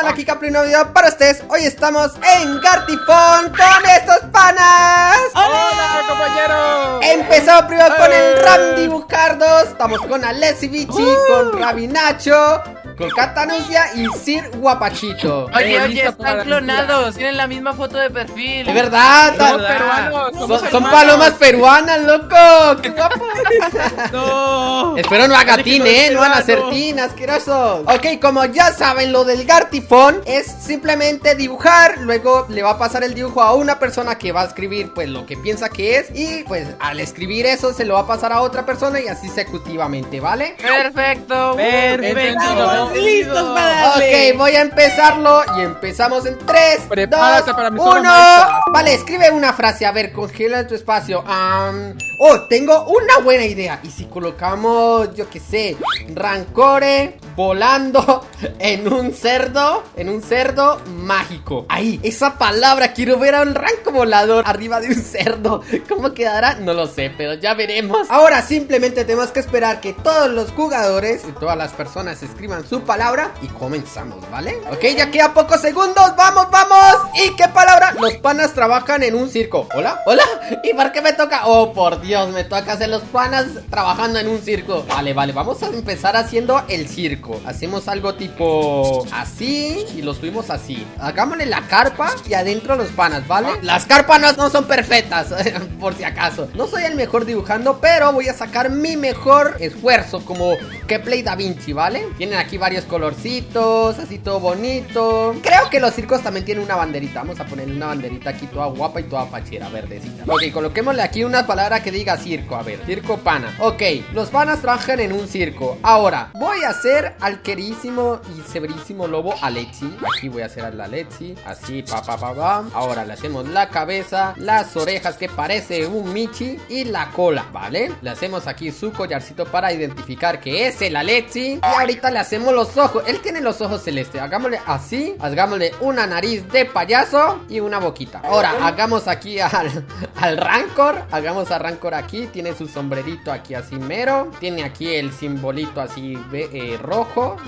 canal, aquí Capri, un nuevo video para ustedes. Hoy estamos en Gartifón con estos panas. ¡Hola, compañeros! Empezamos primero con el Randy Bucardos Estamos con Alessi Bichi, con Rabinacho con Catanuncia y Sir Guapachito Oye, Eh, oye, están clonados, tienen la misma foto de perfil. Es verdad, Somos ta- peruanos, son, somos son hermanos. palomas peruanas, loco ¡Qué guapo! ¡No! Espero no haga tin, no eh, no van a hacer tin, asquerosos Ok, como ya saben, lo del Gartifón es simplemente dibujar Luego le va a pasar el dibujo a una persona que va a escribir pues lo que piensa que es Y pues al escribir eso se lo va a pasar a otra persona y así consecutivamente, ¿vale? Perfecto. Perfecto. Listos para Ok, voy a empezarlo y empezamos en 3, Prepárate 2, para mi 1 zona maestra. Vale, escribe una frase, a ver, congela tu espacio. Oh, tengo una buena idea. Y si colocamos, yo qué sé, Rancore volando en un cerdo En un cerdo mágico Ahí, esa palabra, quiero ver a un ranco volador arriba de un cerdo ¿Cómo quedará? No lo sé, pero ya veremos Ahora simplemente tenemos que esperar que todos los jugadores y todas las personas escriban su palabra Y comenzamos, ¿vale? Ok, ya queda pocos segundos, vamos, vamos ¿Y qué palabra? Los panas trabajan en un circo ¿Hola? ¿Hola? ¿Y por qué me toca? Oh, por Dios, me toca hacer los panas trabajando en un circo Vale, vale, vamos a empezar haciendo el circo Hacemos algo tipo así y lo subimos así. Hagámosle la carpa y adentro los panas, ¿vale? Las carpas no, son perfectas, por si acaso. No soy el mejor dibujando, pero voy a sacar mi mejor esfuerzo Como que Play Da Vinci, ¿vale? Tienen aquí varios colorcitos, así todo bonito. Creo que los circos también tienen una banderita. Vamos a ponerle una banderita aquí toda guapa y toda fachera, verdecita. Ok, coloquémosle aquí una palabra que diga circo. A ver, circo pana. Ok, los panas trabajan en un circo. Ahora, voy a hacer al queridísimo y severísimo lobo Alexi Aquí voy a hacer a la Alexi Así, pa, pa, pa, Ahora le hacemos la cabeza, las orejas que parece un Michi Y la cola, ¿vale? Le hacemos aquí su collarcito para identificar que es el Alexi. Y ahorita le hacemos los ojos. Él tiene los ojos celestes. Hagámosle así. Hagámosle una nariz de payaso y una boquita. Ahora, hagamos aquí al, al Rancor. Hagamos a Rancor aquí. Tiene su sombrerito aquí así mero. Tiene aquí el simbolito así ve- eh, rojo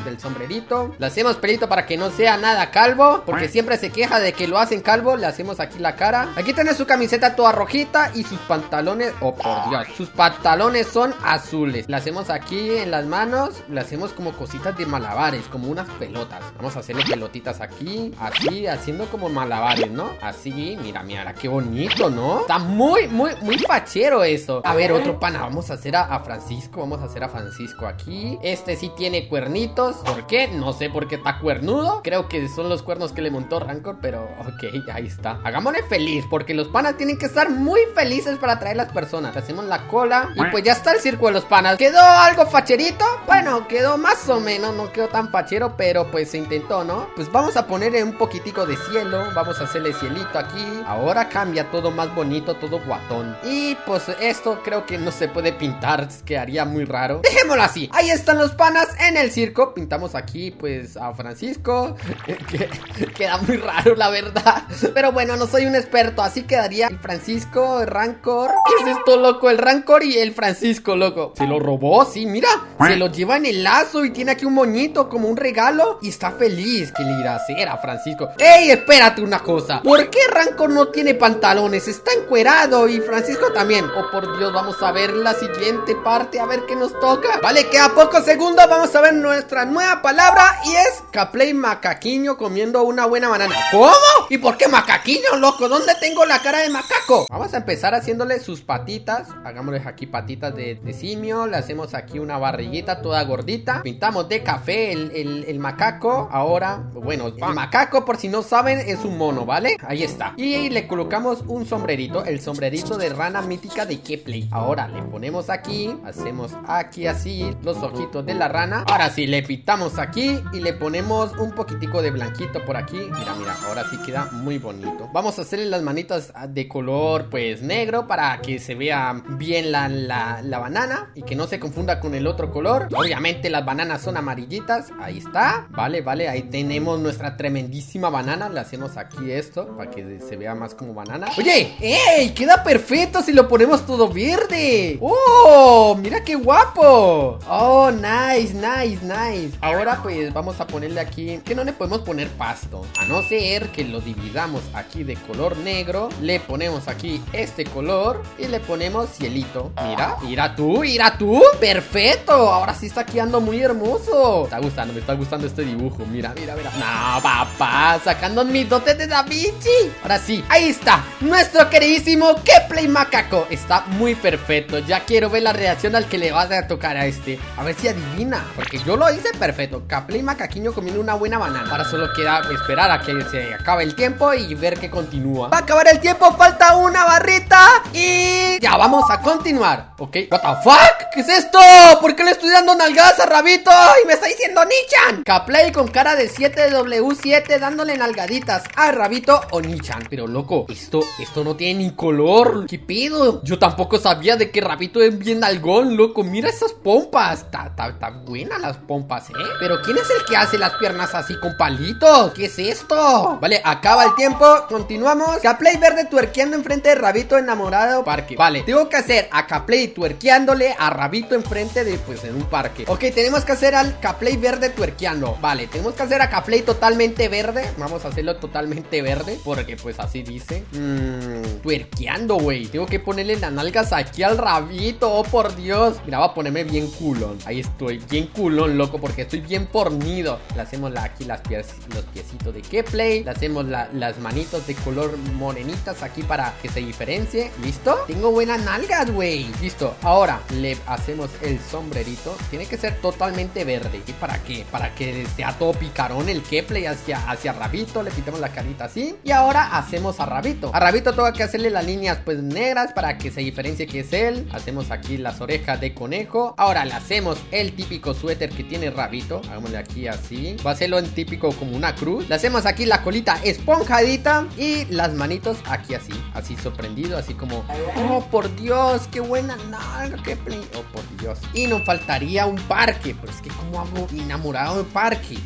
del sombrerito. Le hacemos pelito para que no sea nada calvo Porque siempre se queja de que lo hacen calvo Le hacemos aquí la cara. Aquí tiene su camiseta toda rojita Y sus pantalones, oh por Dios Sus pantalones son azules. Le hacemos aquí en las manos Le hacemos como cositas de malabares Como unas pelotas. Vamos a hacerle pelotitas aquí Así, haciendo como malabares, ¿no? Así, mira, mira, qué bonito, ¿no? Está muy, muy, muy fachero eso. A ver, otro pana, vamos a hacer a, a Francisco Vamos a hacer a Francisco aquí. Este sí tiene cuernitos. ¿Por qué? No sé por qué está cuernudo. Creo que son los cuernos que le montó Rancor Pero, ok, ahí está. Hagámosle feliz Porque los panas tienen que estar muy felices para atraer las personas. Hacemos la cola Y pues ya está el circo de los panas. ¿Quedó algo facherito? Bueno, quedó más o menos No quedó tan fachero Pero pues se intentó, ¿no? Pues vamos a ponerle un poquitico de cielo Vamos a hacerle cielito aquí. Ahora cambia todo más bonito Todo guatón. Y pues esto creo que no se puede pintar Quedaría muy raro. Dejémoslo así. Ahí están los panas en el circo Pintamos aquí pues a Francisco que, Queda muy raro la verdad Pero bueno, no soy un experto Así quedaría el Francisco, el Rancor ¿Qué es esto, loco? El Rancor y el Francisco, loco Se lo robó, sí, mira Se lo lleva en el lazo y tiene aquí un moñito Como un regalo Y está feliz ¿Qué le irá a hacer a Francisco? ¡Ey, espérate una cosa! ¿Por qué Rancor no tiene pantalones? Está encuerado y Francisco también Oh, por Dios, vamos a ver la siguiente parte A ver qué nos toca Vale, queda pocos segundos Vamos a ver nuestra nueva palabra Y es Caplay Macaquiño comiendo una buena banana. ¿Cómo? ¿Y por qué macaquiño, loco? ¿Dónde tengo la cara de macaco? Vamos a empezar haciéndole sus patitas. Hagámosle aquí patitas de, de simio. Le hacemos aquí una barriguita toda gordita. Pintamos de café el, el- el macaco. Ahora, bueno, el macaco por si no saben es un mono, ¿vale? Ahí está. Y le colocamos un sombrerito El sombrerito de rana mítica de Kepley Ahora le ponemos aquí Hacemos aquí así los ojitos de la rana. Ahora sí, le pintamos aquí Y le ponemos un poquitico de blanquito por aquí. Mira, mira, ahora sí queda muy bonito. Vamos a hacerle las manitas de color pues negro Para que se vea bien la, la, la banana Y que no se confunda con el otro color. Obviamente las bananas son amarillitas. Ahí está, vale, vale Ahí tenemos nuestra tremendísima banana. Le hacemos aquí esto Para que se vea más como banana. Oye, ¡ey! Queda perfecto si lo ponemos todo verde. ¡Oh! Mira qué guapo. ¡Oh, nice, nice! Nice. Ahora pues vamos a ponerle aquí, que no le podemos poner pasto. A no ser que lo dividamos aquí de color negro. Le ponemos aquí este color y le ponemos cielito. Mira, mira tú, mira tú. Perfecto. Ahora sí está quedando muy hermoso. Me está gustando, me está gustando este dibujo. Mira, mira, mira. No, papá, sacando mis dotes de Da Vinci. Ahora sí, ahí está. Nuestro queridísimo Keplay Macaco. Está muy perfecto. Ya quiero ver la reacción al que le vas a tocar a este. A ver si adivina. Porque yo lo hice perfecto. Keplay Macaquiño comiendo una buena banana. Ahora solo queda esperar a que se acabe el tiempo y ver que continúa. Va a acabar el tiempo, falta una barrita. Y ya vamos a continuar. Ok, what the fuck? ¿Qué es esto? ¿Por qué le estoy dando nalgadas a Rabito? Y me está diciendo Nichan. Caplay con cara de 7W7 dándole nalgaditas a Rabito o Nichan. Pero loco, esto, esto no tiene ni color. ¿Qué pedo? Yo tampoco sabía de que Rabito es bien algón, loco. Mira esas pompas. Está, buenas pompas, ¿eh? Pero ¿quién es el que hace las piernas así con palitos? ¿Qué es esto? Vale, acaba el tiempo. Continuamos. Caplay verde tuerqueando enfrente de Rabito enamorado parque. Vale, tengo que hacer a Caplay tuerqueándole a Rabito enfrente de, pues, en un parque. Ok, tenemos que hacer al Caplay verde tuerqueando. Vale, tenemos que hacer a Caplay totalmente verde. Vamos a hacerlo totalmente verde. Porque, pues, así dice. Mmm, tuerqueando, güey. Tengo que ponerle las nalgas aquí al Rabito. Oh, por Dios. Mira, va a ponerme bien culón. Ahí estoy, bien culón, loco. Porque estoy bien pornido. Le hacemos aquí las pies, los piecitos de Keplay. Le hacemos las manitos de color morenitas aquí para que se diferencie. ¿Listo? Tengo buenas nalgas, güey. Listo. Ahora le hacemos el sombrerito. Tiene que ser totalmente verde. ¿Y para qué? Para que sea todo picarón el Keplay hacia, hacia Rabito. Le quitamos la carita así. Y ahora hacemos a Rabito. A Rabito tengo que hacerle las líneas pues negras para que se diferencie que es él. Hacemos aquí las orejas de conejo. Ahora le hacemos el típico suéter que tiene Rabito. Hagámosle aquí así. Va a hacerlo en típico como una cruz. Le hacemos aquí la colita esponjadita. Y las manitos aquí así. Así sorprendido. Así como... Oh, por Dios, qué buena nalga. Qué. Oh, por Dios. Y nos faltaría un parque. Pero es que como hago enamorado de parque.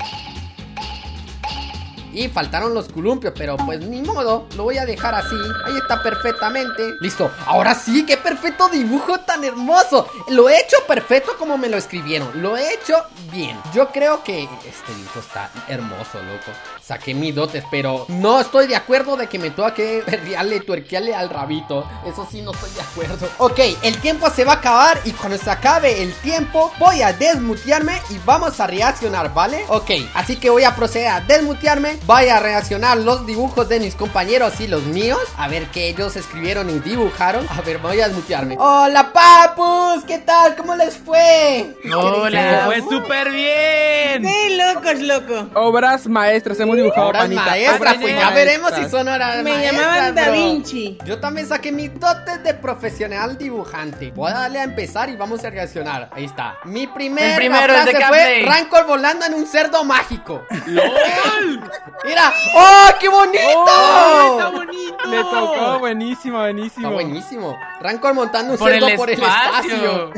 Y faltaron los columpios, pero pues ni modo Lo voy a dejar así, ahí está perfectamente. Listo, ahora sí, qué perfecto dibujo tan hermoso. Lo he hecho perfecto como me lo escribieron Lo he hecho bien. Yo creo que este dibujo está hermoso, loco. Saqué mis dotes, pero no estoy de acuerdo de que me tenga que berrearle, tuerquearle al rabito. Eso sí no estoy de acuerdo. Ok, el tiempo se va a acabar y cuando se acabe el tiempo Voy a desmutearme y vamos a reaccionar, ¿vale? Ok, así que voy a proceder a desmutearme Vaya a reaccionar los dibujos de mis compañeros y los míos. A ver qué ellos escribieron y dibujaron. A ver, voy a desmutearme Hola papus, ¿qué tal? ¿Cómo les fue? Hola, fue súper bien. ¡Qué locos, loco! Obras maestras, hemos dibujado Obras maestras, pues ya veremos si son horas Me llamaban Da Vinci. Yo también saqué mis dotes de profesional dibujante. Voy a darle a empezar y vamos a reaccionar. Ahí está. Mi primer el primero, frase el de fue Rancor volando en un cerdo mágico ¡Lol! Mira, ¡oh, qué bonito! Oh, ¡Está bonito! Le tocó, buenísimo, buenísimo. Está buenísimo. Rancor montando un cerdo por el espacio.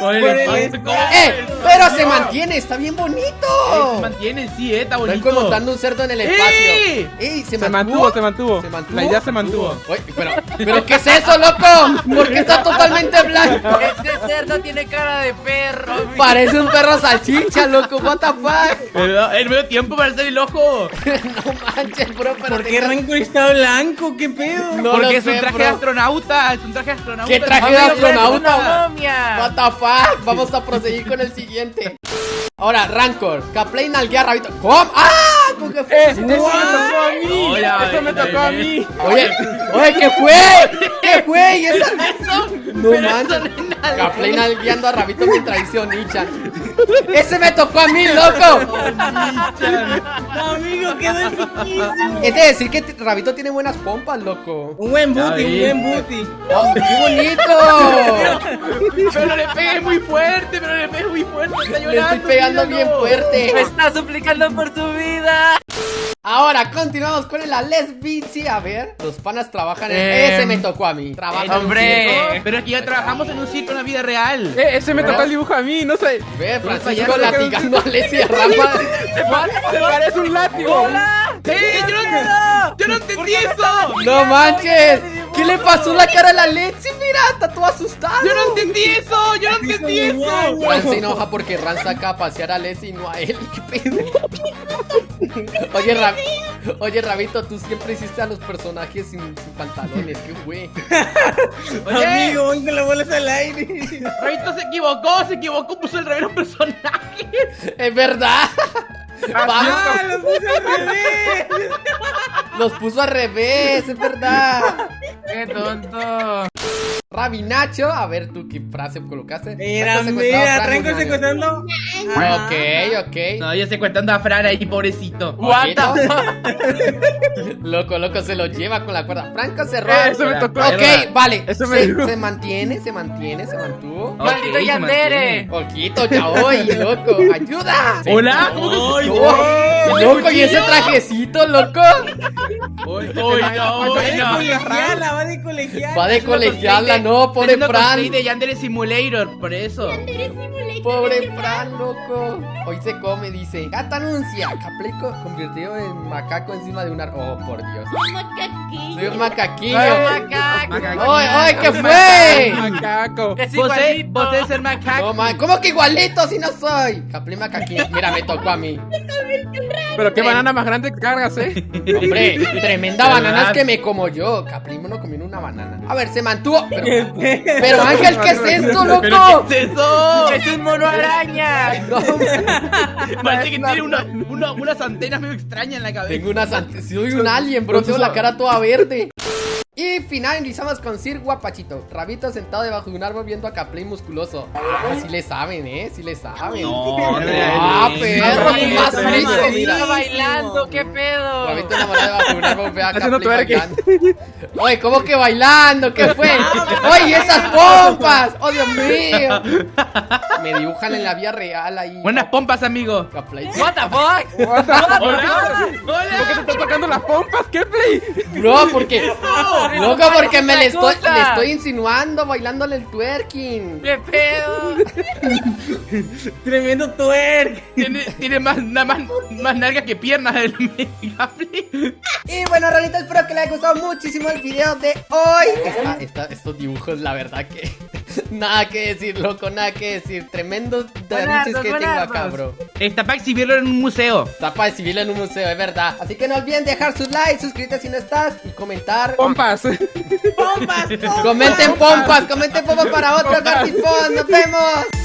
Por el espacio. ¡Eh! Pero se mantiene, está bien bonito. se mantiene, sí, eh, está bonito. Rancor montando un cerdo en el espacio. ¡Ey! Se, mantuvo, se mantuvo. Se mantuvo. La idea se mantuvo. pero, pero, ¿qué es eso, loco? Porque está totalmente blanco. Este cerdo tiene cara de perro. Parece un perro salchicha, loco. What the fuck? El medio tiempo para hacer el ojo. no manches, bro, pero ¿Por qué Rancor está blanco? ¿Qué pedo? No Porque es un traje de astronauta. Es un traje de astronauta. ¿Qué traje de astronauta? What the fuck? Vamos a proseguir con el siguiente. Ahora, Rancor, Caplay nalguea Rabito. ¿Cómo? ¡Ah! ¿Cómo que fue? Eso me tocó a mí. Eso me tocó a mí. Oye, oye, ¿qué fue? ¿Qué fue? ¿Y eso? No manches. Caplay nalgueando a Rabito mientras dice Onichan. ¡Ese me tocó a mí, loco! Amigo, quedó difícil. Es de decir que Rabito tiene buenas pompas, loco. Un buen booty, un buen booty. Oh, ¡Qué bonito! Pero le pegué muy fuerte, pero le pegué muy fuerte. Está llorando, le estoy pegando bien fuerte. Me está suplicando por su vida. Ahora continuamos con el Ales Bici. A ver, los panas trabajan en. Eh, ese me tocó a mí. Trabajan eh, hombre. Pero es que ya trabajamos en un circo en la vida real. Eh, ese me tocó el dibujo a mí, no sé. Ve, Francisco latigando a Leslie Rafa. Se parece un látigo. ¡Hola! ¡Eh! ¡Yo no, yo no entendí eso! ¡No manches! ¿Qué ¿Qué le pasó la cara a la Lexi? Mira, está todo asustado. Yo no entendí eso, yo no entendí eso. Ran se enoja porque Ran saca a pasear a Leslie y no a él. ¿Qué pedo? Oye, Ra- Oye, Rabito, tú siempre hiciste a los personajes sin, sin pantalones. ¿Qué güey? Oye, Amigo, ven con las bolas al aire. Rabito se equivocó, se equivocó, puso el revés personaje. Es verdad. Va, ¡Ah, los puse al revés! los puso al revés, es verdad. ¡Qué tonto! Rabinacho, a ver tú qué frase colocaste. Mira, mira, Unaño. secuestrando. Ok, ok. No, yo estoy contando a Fran ahí, pobrecito. What the Ojito. Loco, loco, se lo lleva con la cuerda. Franco cerró. Eso me tocó. Ok, vale. Eso me se, dijo. se mantiene, se mantiene, se mantuvo. ¡Maldito se Yandere! Ojito, ya voy, loco. ¡Ayuda! Hola, ¿cómo que ¡Ay, Oh, loco, ¿y ese trajecito, loco? Uy, uy, no, Va de colegiala, va de colegiala. Va de colegiala, no, pobre Fran. de Yandere Simulator, por eso. Pobre Fran, loco. Hoy se come, dice. Gata anuncia. Caplico convirtió en macaco encima de un árbol. Oh, por Dios. Soy un macaquillo. Macaco. ¡Ay, ay, qué fue! ¡Macaco! Vos Es igualito. vos es el macaco. No, man, ¿cómo que igualito si no soy? Caplí macaquillo. Mira, me tocó a mí. Pero qué banana más grande que cargas, ¿eh? Hombre, tremenda banana es que me como yo. Caplimo no comió una banana. A ver, se mantuvo. Pero, pero Ángel, ¿qué es esto, loco? ¿Pero qué es eso? ¡Es un mono araña! No, Parece que tiene una, una- unas antenas medio extrañas en la cabeza. tengo una sant- Soy un alien, bro. Tengo la cara toda verde. Y finalizamos con Sir Guapachito. Rabito sentado debajo de un árbol viendo a Caplay musculoso. Ah, sí le saben, ¿eh? Sí le saben. No, Ah, perro, más no, mira. bailando! ¡Qué pedo! Rabito enamorado debajo de un árbol ve a bailando. Oye, ¿cómo que bailando? ¿Qué fue? ¡Oye, esas pompas! ¡Oh, Dios mío! Me dibujan en la vida real ahí. Buenas pompas, amigo. Caplay. ¿What the fuck? Hola. ¿Por qué te están tocando las pompas? ¿Qué play? Bro, porque. Loco, porque me le estoy, cosa. le estoy insinuando bailándole el twerking. ¡Qué pedo! Tremendo twerk. Tiene, tiene más, nada más, más nalga que piernas el. Y bueno, Ranita, espero que les haya gustado muchísimo el video de hoy. Esta- esta- estos dibujos, la verdad que. Nada que decir, loco, nada que decir. Tremendos derroches que tengo acá, bro. Está para exhibirlo en un museo. Está para exhibirlo en un museo, es verdad. Así que no olviden dejar su like, suscribirte si no estás y comentar. ¡Pompas! ¡Pompas! pompas. Comenten pompas, comenten pompas para otro Gartifón. Nos vemos.